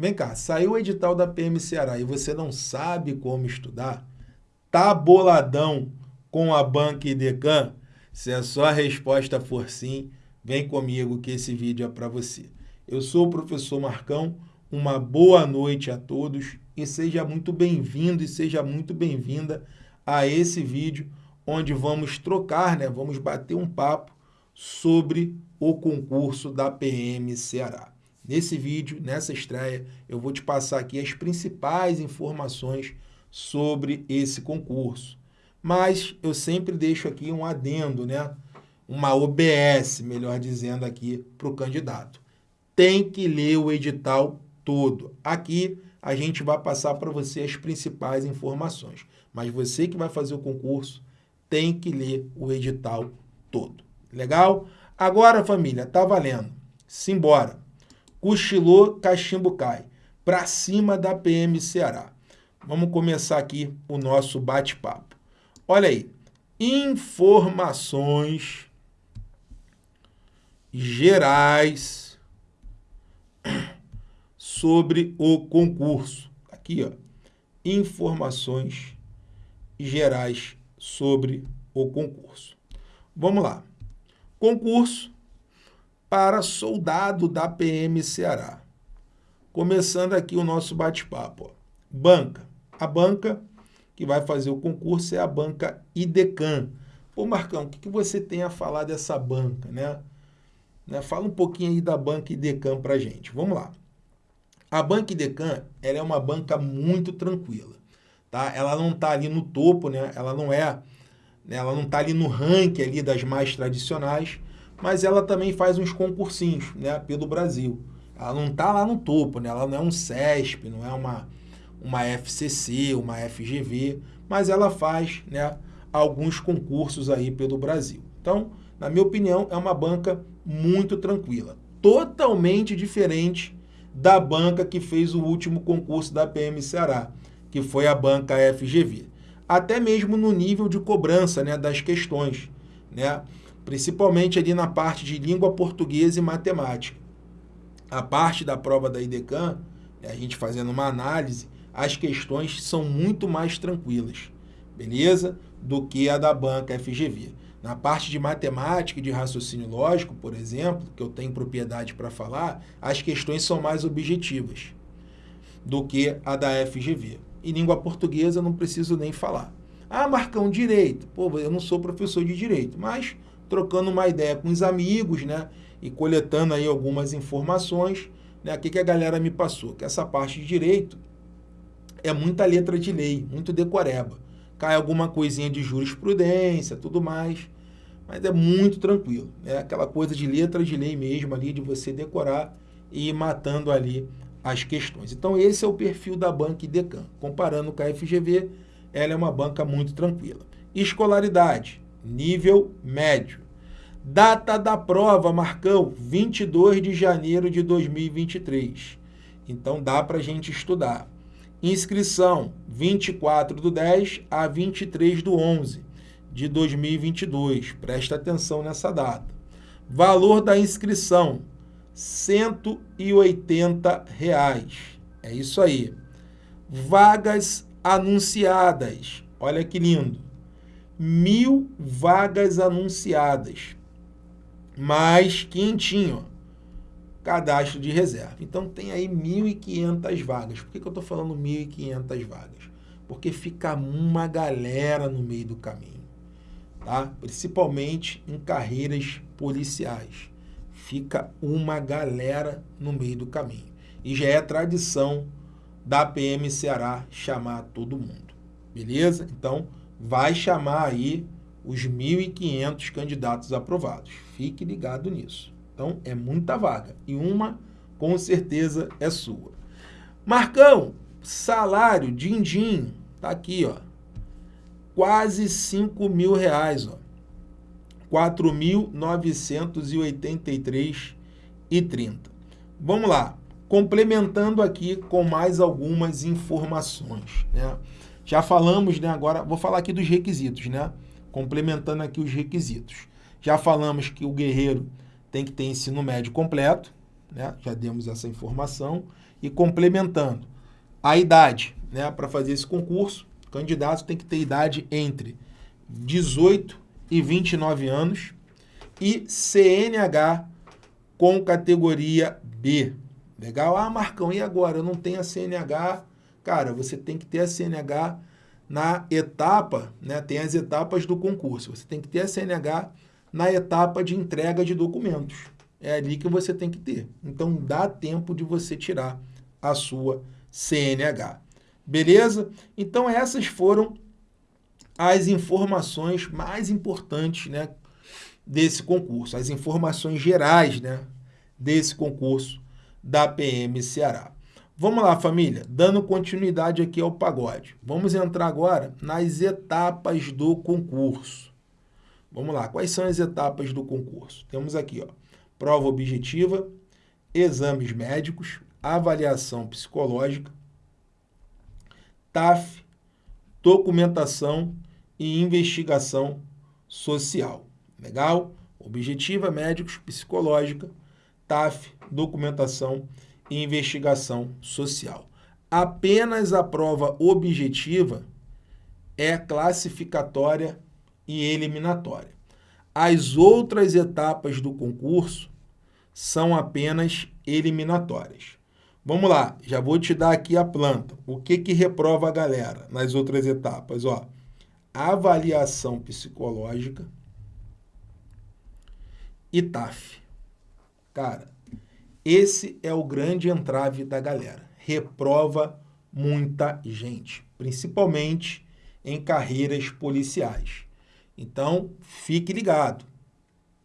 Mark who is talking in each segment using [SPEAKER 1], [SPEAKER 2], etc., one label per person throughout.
[SPEAKER 1] Vem cá, saiu o edital da PM Ceará e você não sabe como estudar? Tá boladão com a Banca Idecan? Se a sua resposta for sim, vem comigo que esse vídeo é para você. Eu sou o professor Marcão, uma boa noite a todos e seja muito bem-vindo e seja muito bem-vinda a esse vídeo onde vamos trocar, né? vamos bater um papo sobre o concurso da PM Ceará. Nesse vídeo, nessa estreia, eu vou te passar aqui as principais informações sobre esse concurso. Mas eu sempre deixo aqui um adendo, né? uma OBS, melhor dizendo aqui, para o candidato. Tem que ler o edital todo. Aqui a gente vai passar para você as principais informações. Mas você que vai fazer o concurso tem que ler o edital todo. Legal? Agora, família, tá valendo. Simbora. Cochilou, cachimbo cai. Para cima da PM Ceará. Vamos começar aqui o nosso bate-papo. Olha aí. Informações gerais sobre o concurso. Aqui, ó. Informações gerais sobre o concurso. Vamos lá. Concurso para soldado da PM Ceará. Começando aqui o nosso bate-papo. Banca. A banca que vai fazer o concurso é a banca IDECAN. Pô, Marcão, o que, que você tem a falar dessa banca, né? né? Fala um pouquinho aí da banca IDECAN para gente. Vamos lá. A banca IDECAN ela é uma banca muito tranquila. Tá? Ela não está ali no topo, né? ela não é, né? ela não está ali no ranking ali das mais tradicionais, mas ela também faz uns concursinhos né, pelo Brasil. Ela não está lá no topo, né? ela não é um CESP, não é uma, uma FCC, uma FGV, mas ela faz né, alguns concursos aí pelo Brasil. Então, na minha opinião, é uma banca muito tranquila, totalmente diferente da banca que fez o último concurso da PM Ceará, que foi a banca FGV. Até mesmo no nível de cobrança né, das questões. Né? Principalmente ali na parte de língua portuguesa e matemática. A parte da prova da IDECAM, né, a gente fazendo uma análise, as questões são muito mais tranquilas, beleza? Do que a da banca FGV. Na parte de matemática e de raciocínio lógico, por exemplo, que eu tenho propriedade para falar, as questões são mais objetivas do que a da FGV. E língua portuguesa não preciso nem falar. Ah, Marcão, direito. Pô, eu não sou professor de direito, mas trocando uma ideia com os amigos, né? E coletando aí algumas informações, né? O que, que a galera me passou? Que essa parte de direito é muita letra de lei, muito decoreba. Cai alguma coisinha de jurisprudência, tudo mais, mas é muito tranquilo. É aquela coisa de letra de lei mesmo ali, de você decorar e ir matando ali as questões. Então esse é o perfil da banca IDECAN. Comparando com a FGV, ela é uma banca muito tranquila. Escolaridade, nível médio. Data da prova, Marcão, 22 de janeiro de 2023. Então dá para a gente estudar. Inscrição, 24 do 10 a 23 do 11 de 2022. Presta atenção nessa data. Valor da inscrição, 180 reais. É isso aí. Vagas anunciadas. Olha que lindo mil vagas anunciadas, mais quentinho, cadastro de reserva. Então tem aí 1.500 vagas. Por que, que eu estou falando 1.500 vagas? Porque fica uma galera no meio do caminho, tá? principalmente em carreiras policiais. Fica uma galera no meio do caminho. E já é tradição da PM Ceará chamar todo mundo. Beleza? Então, vai chamar aí os 1.500 candidatos aprovados. Fique ligado nisso. Então, é muita vaga. E uma, com certeza, é sua. Marcão, salário, din-din, tá aqui, ó. Quase 5 mil reais, ó. 4.983,30. Vamos lá. Complementando aqui com mais algumas informações, né? Já falamos, né, agora vou falar aqui dos requisitos, né? Complementando aqui os requisitos. Já falamos que o guerreiro tem que ter ensino médio completo, né? Já demos essa informação. E complementando, a idade, né, para fazer esse concurso, o candidato tem que ter idade entre 18 e 29 anos e CNH com categoria B. Legal? Ah, Marcão, e agora? Eu não tenho a CNH. Cara, você tem que ter a CNH na etapa, né? Tem as etapas do concurso. Você tem que ter a CNH na etapa de entrega de documentos. É ali que você tem que ter. Então, dá tempo de você tirar a sua CNH. Beleza? Então, essas foram as informações mais importantes né, desse concurso, as informações gerais né, desse concurso da PM Ceará. Vamos lá, família, dando continuidade aqui ao pagode. Vamos entrar agora nas etapas do concurso. Vamos lá, quais são as etapas do concurso? Temos aqui, ó, prova objetiva, exames médicos, avaliação psicológica, TAF, documentação e investigação social. Legal? Objetiva, médicos, psicológica, TAF, documentação e investigação social. Apenas a prova objetiva é classificatória e eliminatória. As outras etapas do concurso são apenas eliminatórias. Vamos lá, já vou te dar aqui a planta. O que que reprova a galera nas outras etapas? Ó, avaliação psicológica e TAF. Cara, esse é o grande entrave da galera. Reprova muita gente, principalmente em carreiras policiais. Então, fique ligado.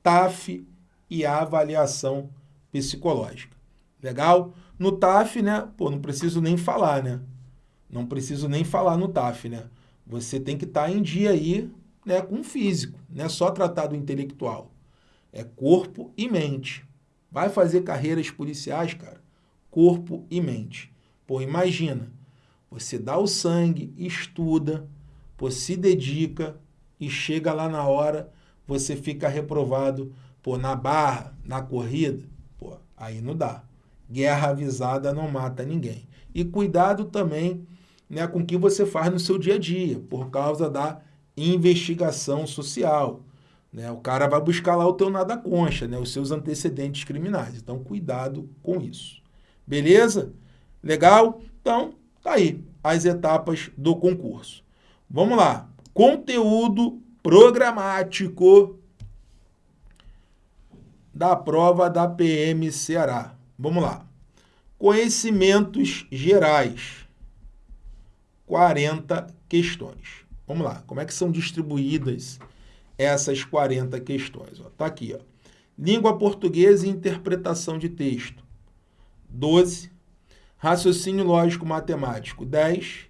[SPEAKER 1] TAF e avaliação psicológica. Legal? No TAF, né? Pô, não preciso nem falar, né? Não preciso nem falar no TAF, né? Você tem que estar tá em dia aí, né, com o físico, não é só tratar do intelectual. É corpo e mente. Vai fazer carreiras policiais, cara? Corpo e mente. Pô, imagina, você dá o sangue, estuda, pô, se dedica e chega lá na hora, você fica reprovado, pô, na barra, na corrida, pô, aí não dá. Guerra avisada não mata ninguém. E cuidado também né, com o que você faz no seu dia a dia, por causa da investigação social. Né? O cara vai buscar lá o teu nada concha, né? os seus antecedentes criminais. Então, cuidado com isso. Beleza? Legal? Então, tá aí as etapas do concurso. Vamos lá. Conteúdo programático da prova da PM Ceará. Vamos lá. Conhecimentos gerais. 40 questões. Vamos lá. Como é que são distribuídas essas 40 questões. Está aqui. Ó. Língua portuguesa e interpretação de texto. 12. Raciocínio lógico matemático. 10.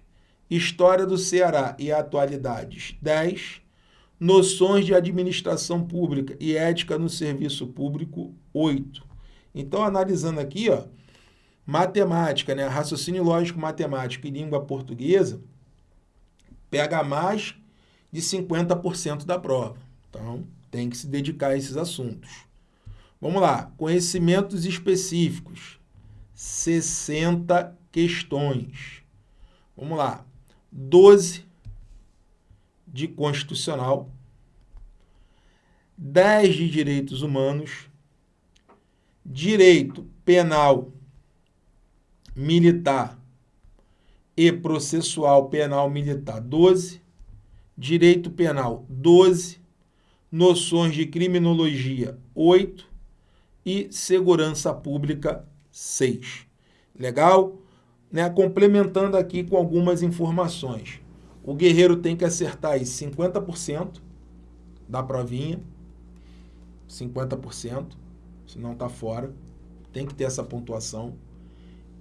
[SPEAKER 1] História do Ceará e atualidades. 10. Noções de administração pública e ética no serviço público. 8. Então, analisando aqui, ó, matemática, né, raciocínio lógico matemático e língua portuguesa, pega mais de 50% da prova. Então, tem que se dedicar a esses assuntos. Vamos lá, conhecimentos específicos. 60 questões. Vamos lá. 12 de constitucional, 10 de direitos humanos, direito penal militar e processual penal militar 12, Direito Penal 12, Noções de Criminologia 8 e Segurança Pública 6. Legal? Né? Complementando aqui com algumas informações. O guerreiro tem que acertar aí 50% da provinha, 50%, senão está fora. Tem que ter essa pontuação.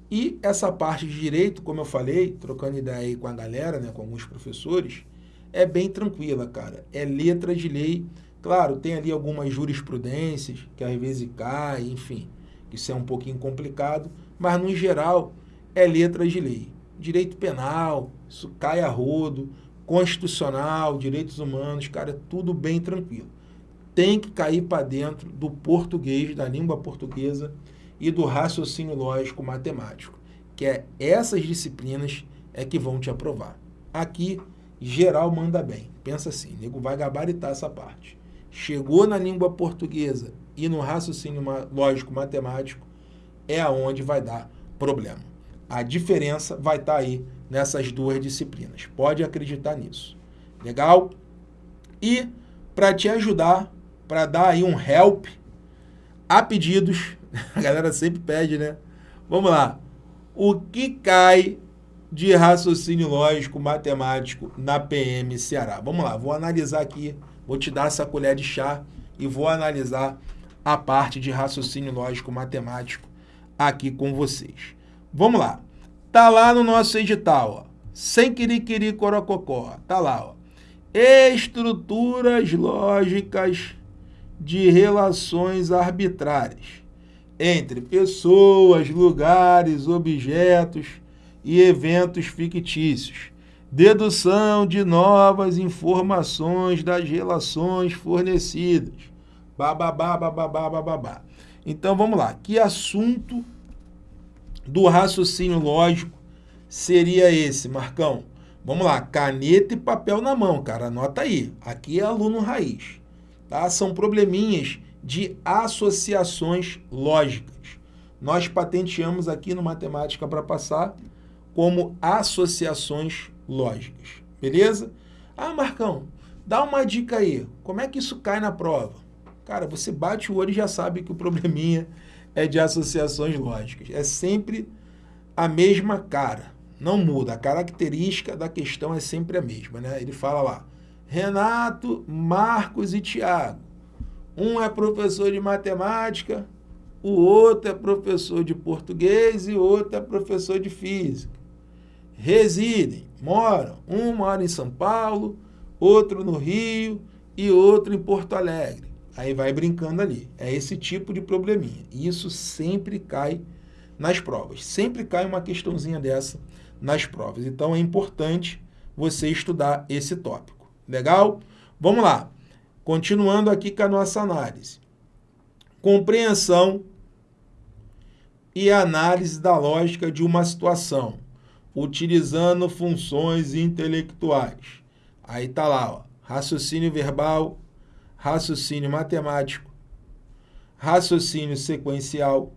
[SPEAKER 1] E essa parte de direito, como eu falei, trocando ideia aí com a galera, né, com alguns professores, é bem tranquila, cara. É letra de lei. Claro, tem ali algumas jurisprudências que às vezes cai, enfim, isso é um pouquinho complicado, mas no geral é letra de lei. Direito penal, isso cai a rodo, constitucional, direitos humanos, cara, é tudo bem tranquilo. Tem que cair para dentro do português, da língua portuguesa e do raciocínio lógico matemático. que é essas disciplinas é que vão te aprovar. Aqui, geral manda bem. Pensa assim, nego vai gabaritar essa parte. Chegou na língua portuguesa e no raciocínio lógico matemático, é aonde vai dar problema. A diferença vai estar tá aí nessas duas disciplinas. Pode acreditar nisso. Legal? E para te ajudar, para dar aí um help, a pedidos, a galera sempre pede, né? Vamos lá. O que cai de raciocínio lógico matemático na PM Ceará? Vamos lá, vou analisar aqui, vou te dar essa colher de chá e vou analisar a parte de raciocínio lógico matemático aqui com vocês. Vamos lá. Tá lá no nosso edital, ó. Sem quiriquiri corococó. Tá lá, ó. Estruturas lógicas de relações arbitrárias entre pessoas, lugares, objetos e eventos fictícios. Dedução de novas informações das relações fornecidas. Bababá, bababá, bababá. Então vamos lá. Que assunto do raciocínio lógico seria esse, Marcão? Vamos lá, caneta e papel na mão, cara. Anota aí. Aqui é aluno raiz. Tá? São probleminhas de associações lógicas. Nós patenteamos aqui no Matemática para Passar como associações lógicas. Beleza? Ah, Marcão, dá uma dica aí. Como é que isso cai na prova? Cara, você bate o olho e já sabe que o probleminha é de associações lógicas. É sempre a mesma cara. Não muda. A característica da questão é sempre a mesma. Né? Ele fala lá, Renato, Marcos e Tiago. Um é professor de matemática, o outro é professor de português e o outro é professor de física. Residem, moram. Um mora em São Paulo, outro no Rio e outro em Porto Alegre. Aí vai brincando ali. É esse tipo de probleminha. E isso sempre cai nas provas. Sempre cai uma questãozinha dessa nas provas. Então é importante você estudar esse tópico. Legal? Vamos lá. Continuando aqui com a nossa análise. Compreensão e análise da lógica de uma situação, utilizando funções intelectuais. Aí tá lá, ó, raciocínio verbal, raciocínio matemático, raciocínio sequencial,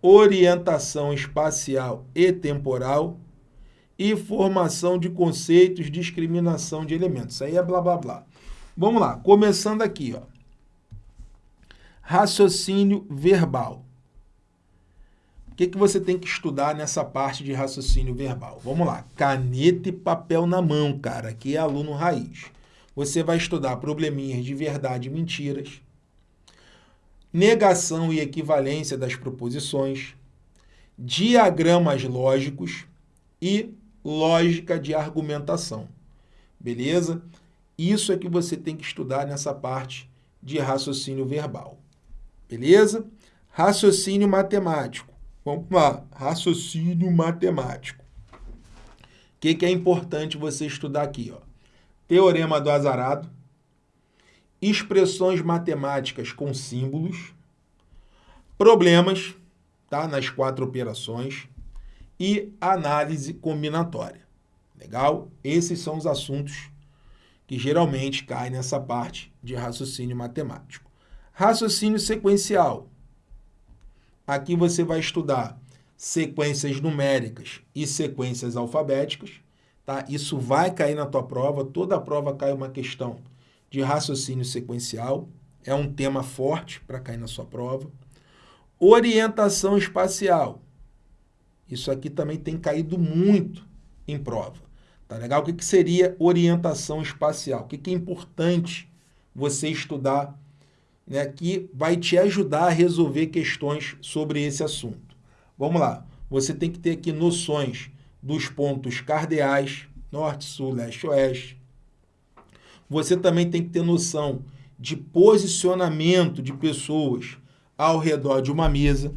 [SPEAKER 1] orientação espacial e temporal e formação de conceitos, discriminação de elementos. Isso aí é blá blá blá. Vamos lá, começando aqui, ó. Raciocínio verbal. Que, que você tem que estudar nessa parte de raciocínio verbal? Vamos lá, caneta e papel na mão, cara, aqui é aluno raiz. Você vai estudar probleminhas de verdade e mentiras, negação e equivalência das proposições, diagramas lógicos e lógica de argumentação. Beleza? Isso é que você tem que estudar nessa parte de raciocínio verbal. Beleza? Raciocínio matemático. Vamos lá, raciocínio matemático. O que, que é importante você estudar aqui? Ó? Teorema do azarado, expressões matemáticas com símbolos, problemas tá, nas quatro operações e análise combinatória. Legal? Esses são os assuntos que geralmente caem nessa parte de raciocínio matemático. Raciocínio sequencial. Aqui você vai estudar sequências numéricas e sequências alfabéticas. Tá? Isso vai cair na tua prova, toda a prova cai uma questão de raciocínio sequencial. É um tema forte para cair na sua prova. Orientação espacial. Isso aqui também tem caído muito em prova. Tá legal? O que, que seria orientação espacial? O que, que é importante você estudar né, que vai te ajudar a resolver questões sobre esse assunto. Vamos lá. Você tem que ter aqui noções dos pontos cardeais, norte, sul, leste, oeste, você também tem que ter noção de posicionamento de pessoas ao redor de uma mesa.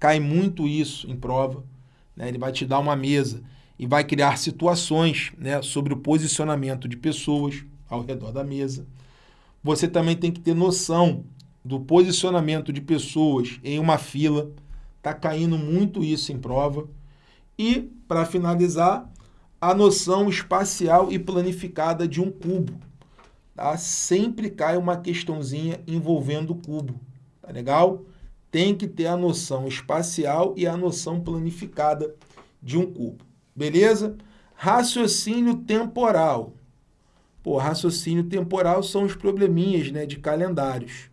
[SPEAKER 1] Cai muito isso em prova. Né? Ele vai te dar uma mesa e vai criar situações né, sobre o posicionamento de pessoas ao redor da mesa. Você também tem que ter noção do posicionamento de pessoas em uma fila. Está caindo muito isso em prova. E, para finalizar, a noção espacial e planificada de um cubo. Tá? Sempre cai uma questãozinha envolvendo o cubo. Tá legal? Tem que ter a noção espacial e a noção planificada de um cubo. Beleza? Raciocínio temporal. Pô, raciocínio temporal são os probleminhas né, de calendários.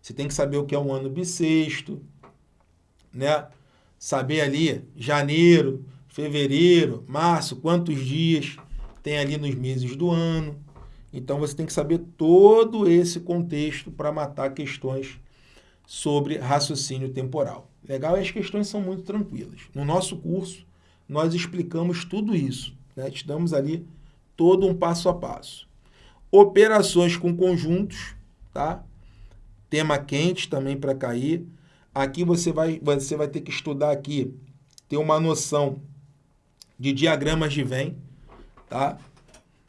[SPEAKER 1] Você tem que saber o que é um ano bissexto, né? Saber ali janeiro, fevereiro, março, quantos dias tem ali nos meses do ano. Então você tem que saber todo esse contexto para matar questões sobre raciocínio temporal. Legal? E as questões são muito tranquilas. No nosso curso, nós explicamos tudo isso. Né? Te damos ali todo um passo a passo. Operações com conjuntos, tá? Tema quente também para cair. Aqui você vai, você vai ter que estudar aqui, ter uma noção de diagramas de Venn, tá?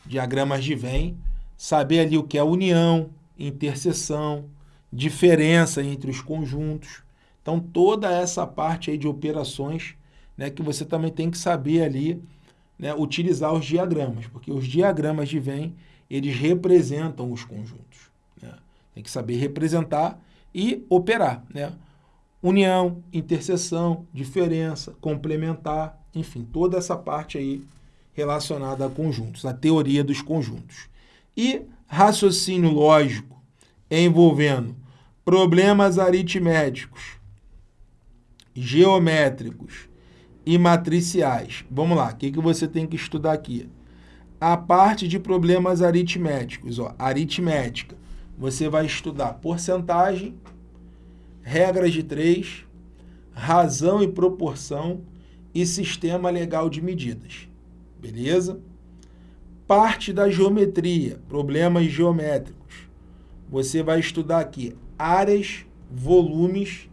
[SPEAKER 1] Diagramas de Venn, saber ali o que é união, interseção, diferença entre os conjuntos. Então, toda essa parte aí de operações, né, que você também tem que saber ali, né, utilizar os diagramas, porque os diagramas de Venn, eles representam os conjuntos. Tem que saber representar e operar, né? União, interseção, diferença, complementar, enfim, toda essa parte aí relacionada a conjuntos, a teoria dos conjuntos. E raciocínio lógico envolvendo problemas aritméticos, geométricos e matriciais. Vamos lá, o que, que você tem que estudar aqui? A parte de problemas aritméticos, ó, aritmética. Você vai estudar porcentagem, regras de três, razão e proporção e sistema legal de medidas. Beleza? Parte da geometria, problemas geométricos. Você vai estudar aqui áreas, volumes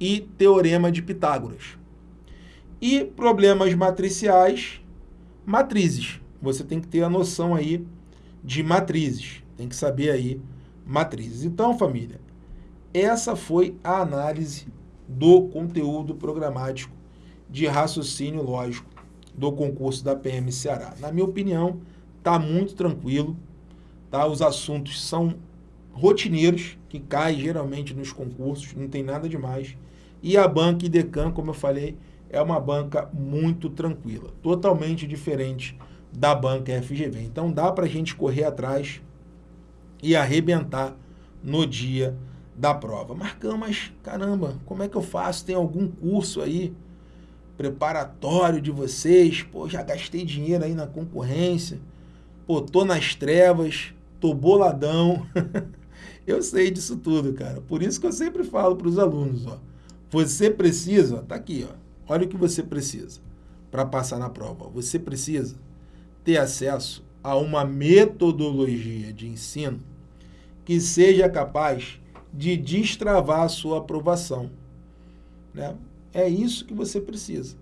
[SPEAKER 1] e teorema de Pitágoras. E problemas matriciais, matrizes. Você tem que ter a noção aí de matrizes. Tem que saber aí matrizes. Então, família, essa foi a análise do conteúdo programático de raciocínio lógico do concurso da PM Ceará. Na minha opinião, está muito tranquilo, tá? os assuntos são rotineiros, que caem geralmente nos concursos, não tem nada demais. E a banca IDECAM, como eu falei, é uma banca muito tranquila, totalmente diferente da banca FGV. Então dá para a gente correr atrás e arrebentar no dia da prova. Marcão, mas caramba, como é que eu faço? Tem algum curso aí preparatório de vocês? Pô, já gastei dinheiro aí na concorrência. Pô, tô nas trevas, tô boladão. eu sei disso tudo, cara. Por isso que eu sempre falo para os alunos, ó. Você precisa, tá aqui, ó. Olha o que você precisa para passar na prova. Você precisa ter acesso a uma metodologia de ensino que seja capaz de destravar a sua aprovação. Né? É isso que você precisa.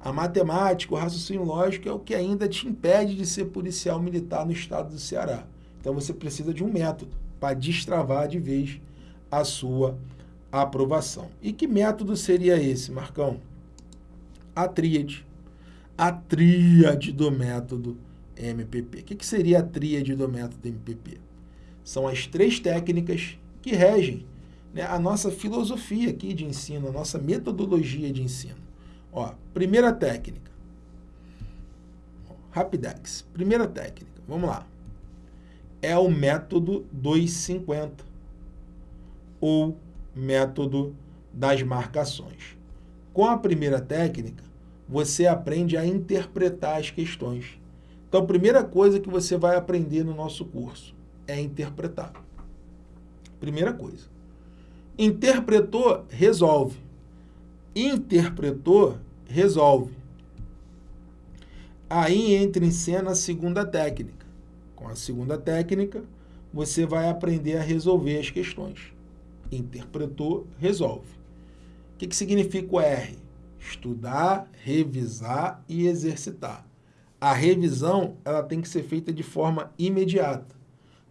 [SPEAKER 1] A matemática, o raciocínio lógico é o que ainda te impede de ser policial militar no estado do Ceará. Então você precisa de um método para destravar de vez a sua aprovação. E que método seria esse, Marcão? A tríade. A tríade do método MPP. O que, que seria a tríade do método MPP? São as três técnicas que regem né, a nossa filosofia aqui de ensino, a nossa metodologia de ensino. Ó, primeira técnica. Rapidex. Primeira técnica. Vamos lá. É o método 250 ou método das marcações. Com a primeira técnica, você aprende a interpretar as questões. Então, a primeira coisa que você vai aprender no nosso curso é interpretar. Primeira coisa. Interpretou, resolve. Interpretou, resolve. Aí entra em cena a segunda técnica. Com a segunda técnica, você vai aprender a resolver as questões. Interpretou, resolve. O que, que significa o R? Estudar, revisar e exercitar. A revisão ela tem que ser feita de forma imediata.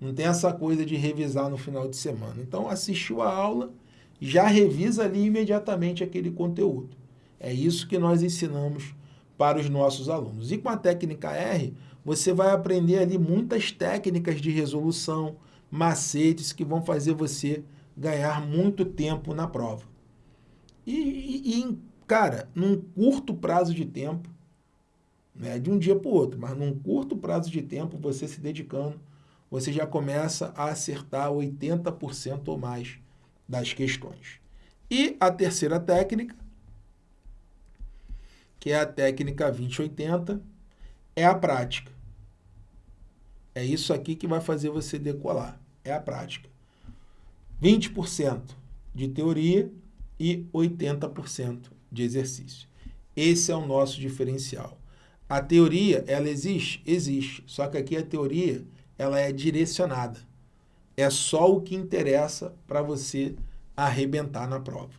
[SPEAKER 1] Não tem essa coisa de revisar no final de semana. Então, assistiu a aula, já revisa ali imediatamente aquele conteúdo. É isso que nós ensinamos para os nossos alunos. E com a técnica R, você vai aprender ali muitas técnicas de resolução, macetes que vão fazer você ganhar muito tempo na prova. E, e, e cara, num curto prazo de tempo, né, de um dia para o outro, mas num curto prazo de tempo, você se dedicando, você já começa a acertar 80% ou mais das questões. E a terceira técnica, que é a técnica 2080, é a prática. É isso aqui que vai fazer você decolar, é a prática. 20% de teoria e 80% de exercício. Esse é o nosso diferencial. A teoria, ela existe? Existe. Só que aqui a teoria, ela é direcionada. É só o que interessa para você arrebentar na prova.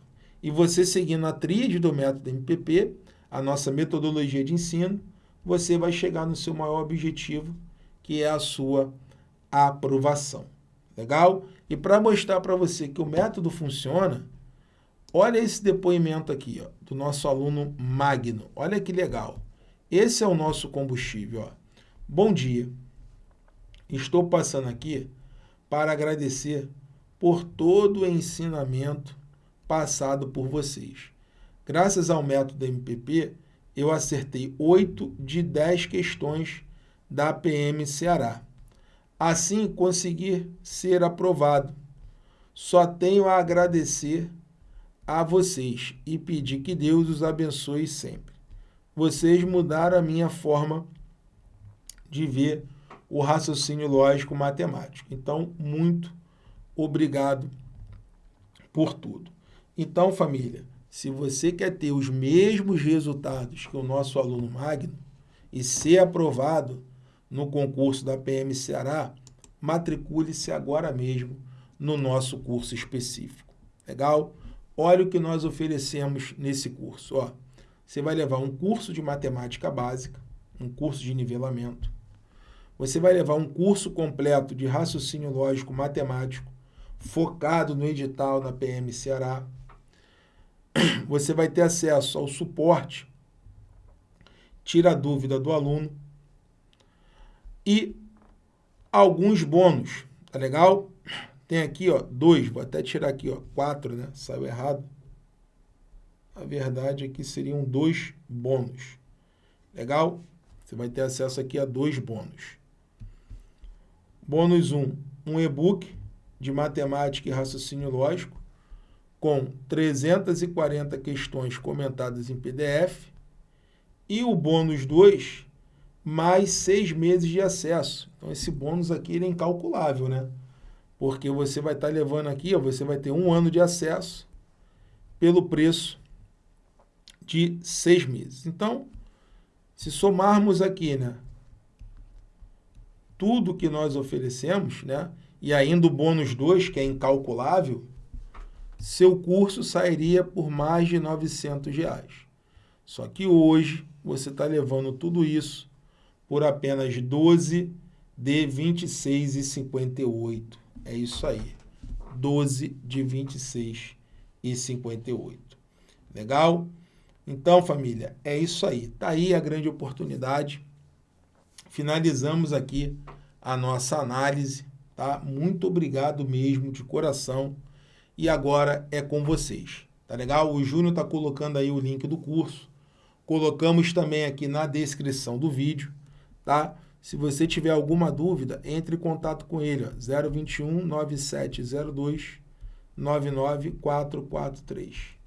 [SPEAKER 1] E você seguindo a tríade do método MPP, a nossa metodologia de ensino, você vai chegar no seu maior objetivo, que é a sua aprovação. Legal? E para mostrar para você que o método funciona, olha esse depoimento aqui, ó, do nosso aluno Magno. Olha que legal. Esse é o nosso combustível. Ó. Bom dia. Estou passando aqui para agradecer por todo o ensinamento passado por vocês. Graças ao método MPP, eu acertei 8 de 10 questões da PM Ceará. Assim, consegui ser aprovado. Só tenho a agradecer a vocês e pedir que Deus os abençoe sempre vocês mudaram a minha forma de ver o raciocínio lógico matemático. Então, muito obrigado por tudo. Então, família, se você quer ter os mesmos resultados que o nosso aluno Magno e ser aprovado no concurso da PM Ceará, matricule-se agora mesmo no nosso curso específico. Legal? Olha o que nós oferecemos nesse curso. Ó, você vai levar um curso de matemática básica, um curso de nivelamento. Você vai levar um curso completo de raciocínio lógico matemático, focado no edital na PM Ceará. Você vai ter acesso ao suporte, tira a dúvida do aluno e alguns bônus, tá legal? Tem aqui, ó, dois, vou até tirar aqui, ó, quatro, né? Saiu errado a verdade é que seriam dois bônus. Legal? Você vai ter acesso aqui a dois bônus. Bônus 1, um, um e-book de matemática e raciocínio lógico com 340 questões comentadas em PDF. E o bônus 2, mais seis meses de acesso. Então, esse bônus aqui ele é incalculável, né? Porque você vai estar levando aqui, ó, você vai ter um ano de acesso pelo preço de seis meses. Então, se somarmos aqui, né, tudo que nós oferecemos, né, e ainda o bônus 2, que é incalculável, seu curso sairia por mais de 900 reais. Só que hoje você está levando tudo isso por apenas 12 de 26,58. É isso aí. 12 de 26,58. Legal? Então, família, é isso aí. Está aí a grande oportunidade. Finalizamos aqui a nossa análise, tá? Muito obrigado mesmo, de coração. E agora é com vocês, tá legal? O Júnior está colocando aí o link do curso. Colocamos também aqui na descrição do vídeo, tá? Se você tiver alguma dúvida, entre em contato com ele, ó, 021 9702 99443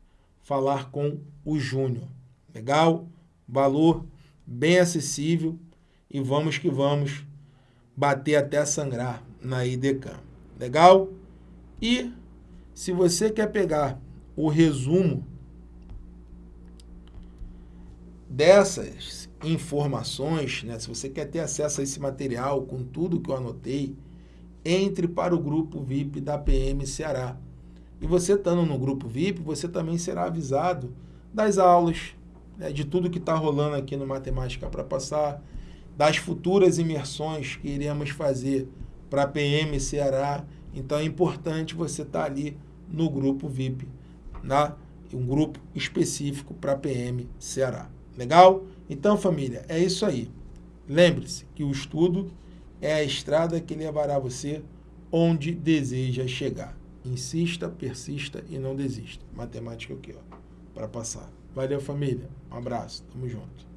[SPEAKER 1] falar com o Júnior. Legal? Valor bem acessível e vamos que vamos bater até sangrar na IDECAM. Legal? E se você quer pegar o resumo dessas informações, né, se você quer ter acesso a esse material com tudo que eu anotei, entre para o grupo VIP da PM Ceará. E você estando no grupo VIP, você também será avisado das aulas, né, de tudo que está rolando aqui no Matemática para Passar, das futuras imersões que iremos fazer para PM Ceará. Então é importante você estar tá ali no grupo VIP, na, um grupo específico para PM Ceará. Legal? Então, família, é isso aí. Lembre-se que o estudo é a estrada que levará você onde deseja chegar. Insista, persista e não desista. Matemática aqui, ó, para passar. Valeu, família. Um abraço. Tamo junto.